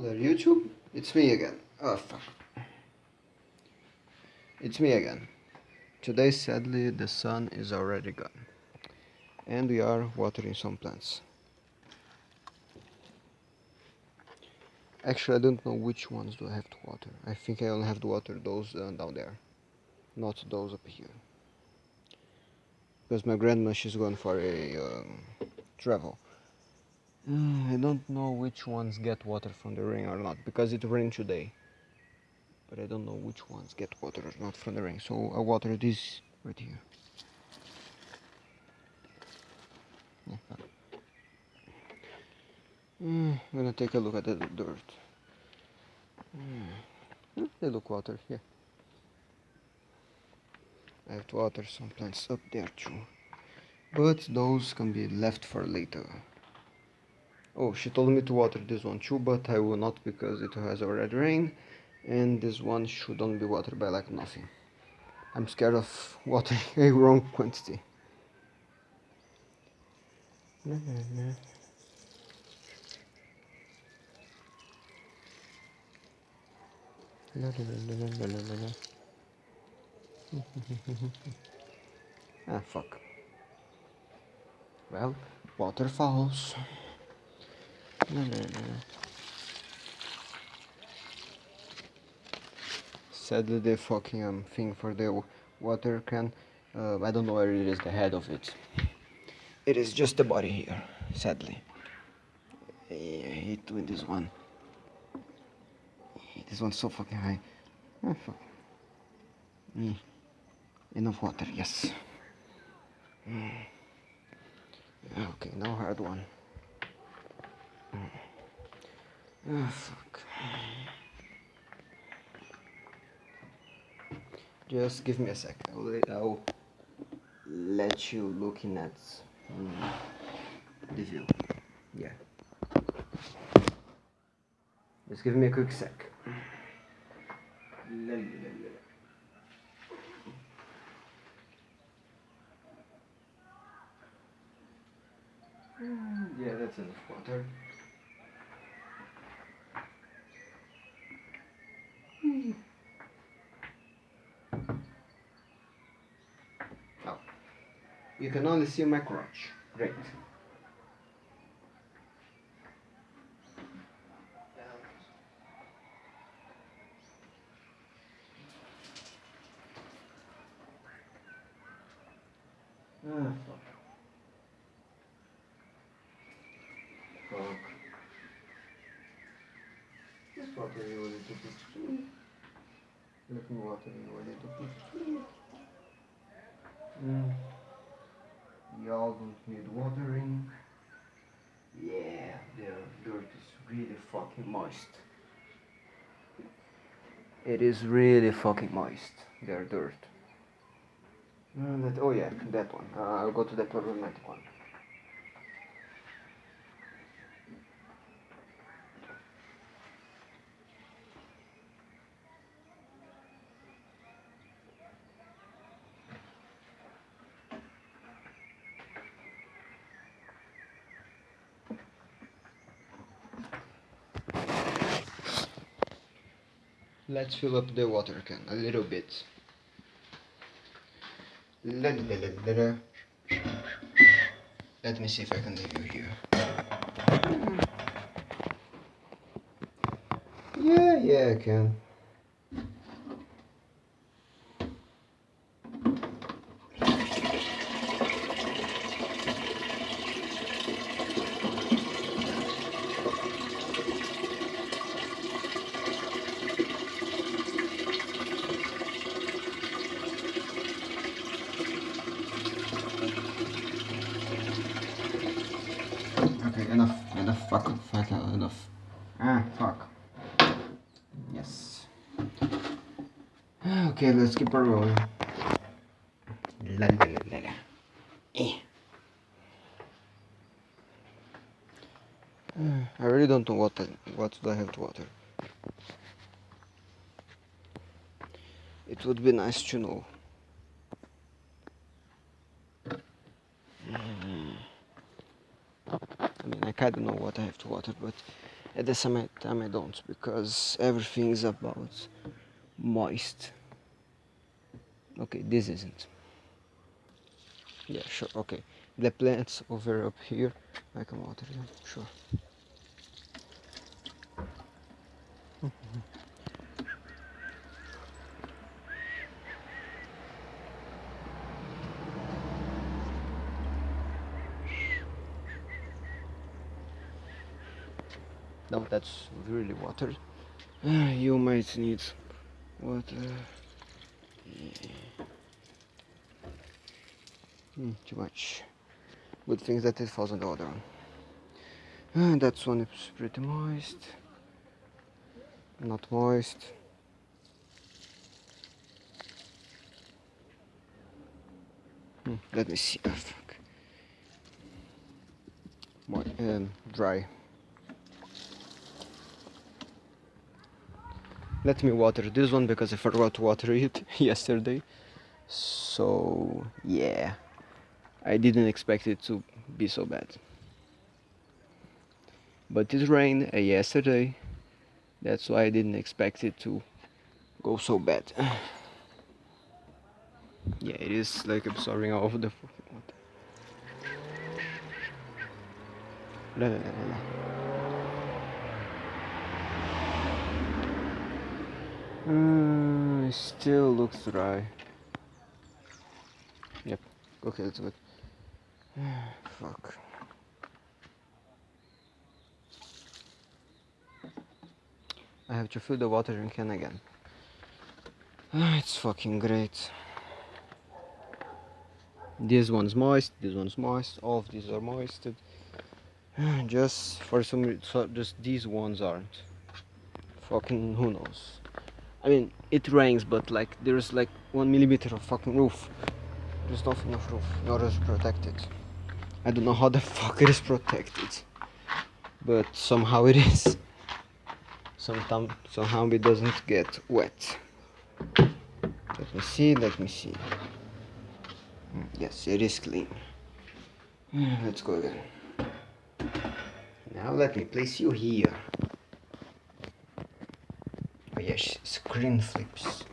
Hello there YouTube, it's me again. Oh fuck. It's me again. Today sadly the sun is already gone. And we are watering some plants. Actually I don't know which ones do I have to water. I think I only have to water those uh, down there. Not those up here. Because my grandma she's going for a um, travel. I don't know which ones get water from the rain or not because it rained today. But I don't know which ones get water or not from the rain. So I water this right here. Uh, I'm gonna take a look at the dirt. Uh, they look water here. I have to water some plants up there too. But those can be left for later. Oh, she told me to water this one too, but I will not because it has already rain and this one should only be watered by like nothing. I'm scared of watering a wrong quantity. ah, fuck. Well, waterfalls. No, no, no. Sadly, the fucking um, thing for the water can, uh, I don't know where it is, the head of it. It is just the body here, sadly. I hate doing this one. This one's so fucking high. Oh, fuck. Mm. Enough water, yes. Mm. Okay, now hard one. Oh, fuck. Just give me a sec. I'll, I'll let you looking at um, the view. Yeah. Just give me a quick sec. Yeah, that's enough water. Oh, you can only see my crotch. Great. Ah, fuck. Fuck. You too. Let me water you little bit too. Mm. Y'all don't need watering. Yeah, the dirt is really fucking moist. It is really fucking moist, their dirt. Uh, that, oh yeah, that one. Uh, I'll go to the problematic one. Let's fill up the water can a little bit. Let, let uh, me see if I can leave you here. Mm-hmm. Yeah, yeah, I can. Okay, enough, enough, fuck, fuck, enough. Ah, fuck. Yes. Okay, let's keep on rolling. La la la la. Eh. I really don't know what what I have to water. It would be nice to know. I mean, I kind of know what I have to water, but At the same time, I don't because everything is about moist. Okay, this isn't. Yeah, sure. Okay, the plants over up here, I can water them. Sure. No, that's really water. you might need water. Mm, too much. Good thing that it falls on the other one. And one is pretty moist. Not moist. Hmm, let me see. Oh, fuck. Mo um, dry. let me water this one because I forgot to water it yesterday so yeah I didn't expect it to be so bad but it rained uh, yesterday that's why I didn't expect it to go so bad yeah it is like absorbing all of the water la, la, la, Uh, it still looks dry. Yep. Okay, that's good. Fuck. I have to fill the watering can again. Ah, it's fucking great. This one's moist, this one's moist, all of these are moisted. Just for some reason, just these ones aren't. Fucking who knows. I mean, it rains, but like there's like one millimeter of fucking roof. There's not enough roof in order to protect it. I don't know how the fuck it is protected, but somehow it is. Sometime, somehow it doesn't get wet. Let me see, let me see. Hmm, yes, it is clean. Let's go again. Now let me place you here Oh yes, screen flips.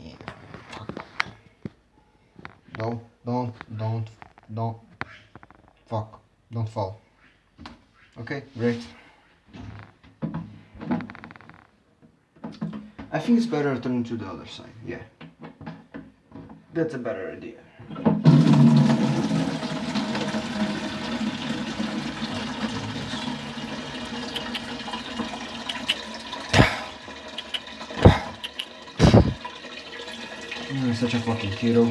Yeah. Don't, don't, don't, don't. Fuck. Don't fall. Okay, great. I think it's better turn to the other side, yeah. That's a better idea. I'm such a fucking hero.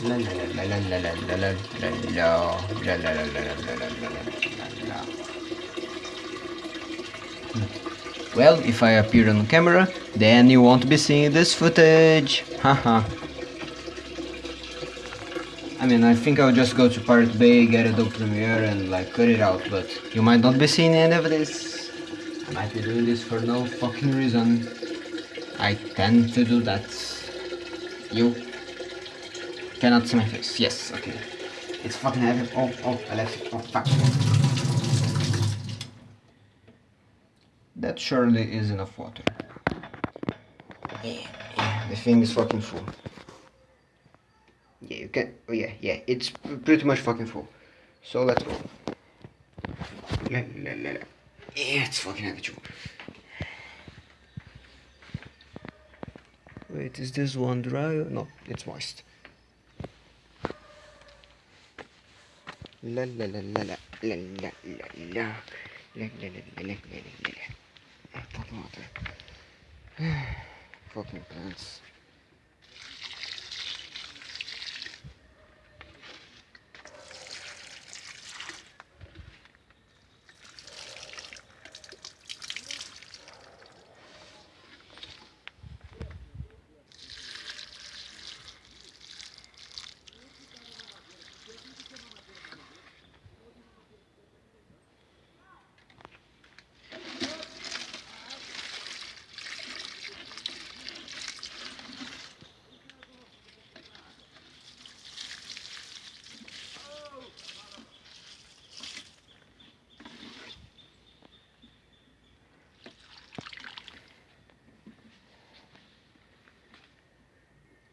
La la la la la la la la la la la la la Well, if I appear on camera, then you won't be seeing this footage. Haha. I mean, I think I'll just go to Pirate Bay, get Adobe Premiere and like cut it out, but you might not be seeing any of this. I might be doing this for no fucking reason. I tend to do that. You cannot see my face. Yes, okay. It's fucking heavy. Oh, oh, I left it. Oh, fuck. That surely is enough water. Yeah, yeah, the thing is fucking full. Yeah, you can. Oh, yeah, yeah, it's pretty much fucking full. So let's go. La, la, la, la. Yeah, it's fucking heavy. Wait, is this one dry? No, it's moist. La la la la la la la la la la la la la la la la Fucking water. Fucking plants.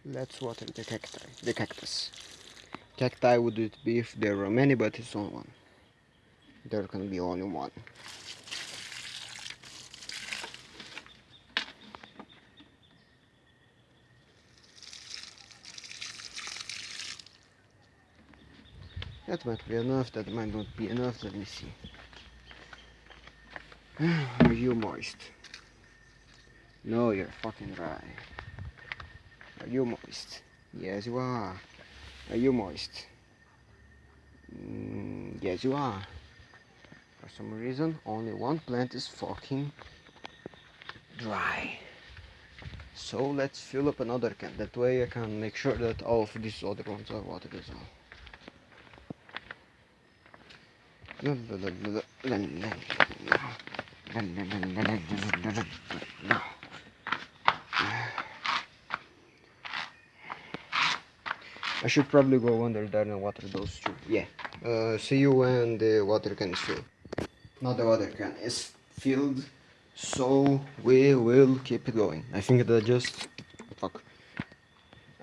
Let's water the cacti, the cactus. Cacti would it be if there were many, but it's only one. There can be only one. That might be enough, that might not be enough, let me see. Are you moist? No, you're fucking dry. Are you moist? Yes, you are. Are you moist? Mm, yes, you are. For some reason, only one plant is fucking dry. So let's fill up another can. That way I can make sure that all of these other ones are watered as well. I should probably go under there and water those two. Yeah. Uh, see you when the water can is filled. Now the water can is filled, so we will keep it going. I think that just fuck.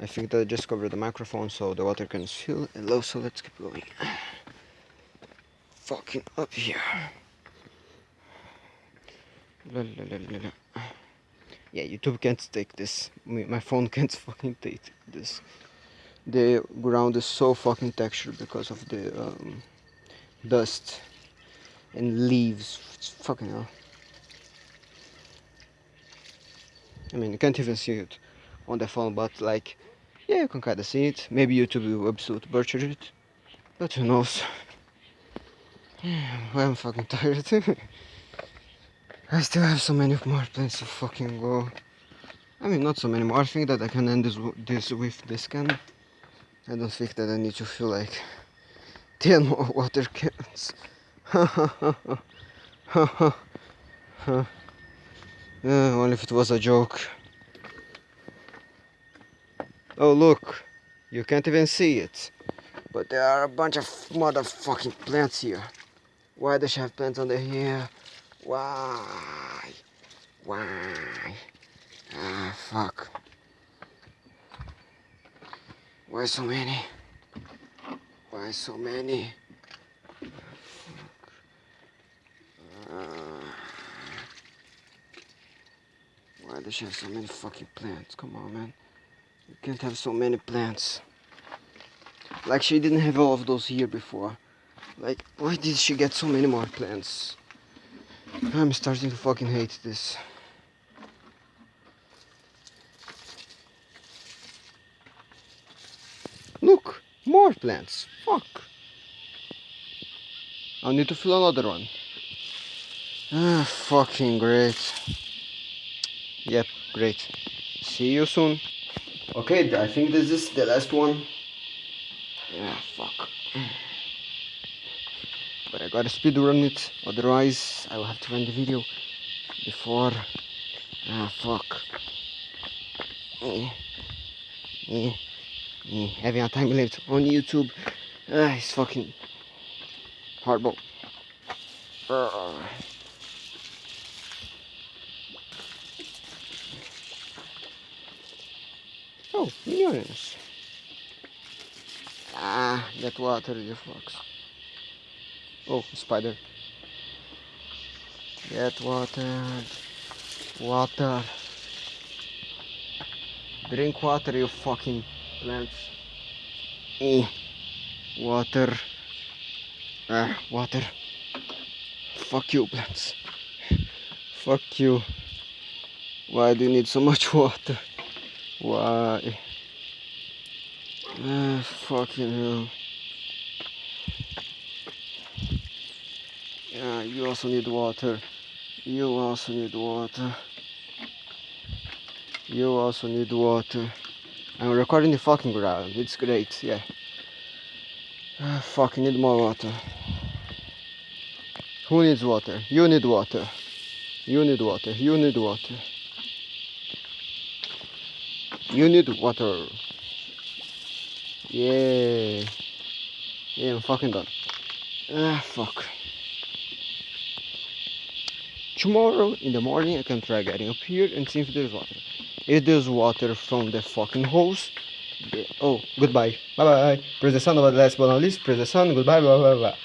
I think that I just covered the microphone, so the water can is filled. Hello, so let's keep going. Fucking up here. La, la, la, yeah, YouTube can't take this. My phone can't fucking take this the ground is so fucking textured because of the um, dust and leaves. It's fucking hell. I mean, you can't even see it on the phone, but like, yeah, you can kinda see it. Maybe YouTube will absolute butcher it, but who knows. well, I'm fucking tired. I still have so many more plans to fucking go. I mean, not so many more. I think that I can end this, this with this can. I don't think that I need to feel like 10 more water cans. uh, only if it was a joke. Oh look, you can't even see it. But there are a bunch of motherfucking plants here. Why does she have plants under here? Why? Why? Ah, fuck. Why so many? Why so many? Uh, why does she have so many fucking plants? Come on, man. You can't have so many plants. Like she didn't have all of those here before. Like, why did she get so many more plants? I'm starting to fucking hate this. Look, more plants. Fuck. I need to fill another one. Ah, fucking great. Yep, great. See you soon. Okay, I think this is the last one. Yeah, fuck. But I gotta speed run it, otherwise I will have to end the video before. Ah, fuck. Eh. Having a time limit on YouTube. Uh, it's fucking horrible. Uh. Oh, millions. Ah, that water the fox. Oh, spider. Get water. Water. Drink water, you fucking plants. Eh water. Ah water. Fuck you plants. Fuck you. Why do you need so much water? Why? Ah fucking hell. Yeah you also need water. You also need water. You also need water I'm recording the fucking ground. It's great, yeah. Uh, fucking need more water. Who needs water? You need water. You need water. You need water. You need water. Yeah. Yeah, I'm fucking done. Ah, fuck. Tomorrow in the morning I can try getting up here and see if there's water. It is water from the fucking hose. Oh, goodbye. Bye bye. Press the sun, but last but not least, press the sun. Goodbye. Bye bye bye.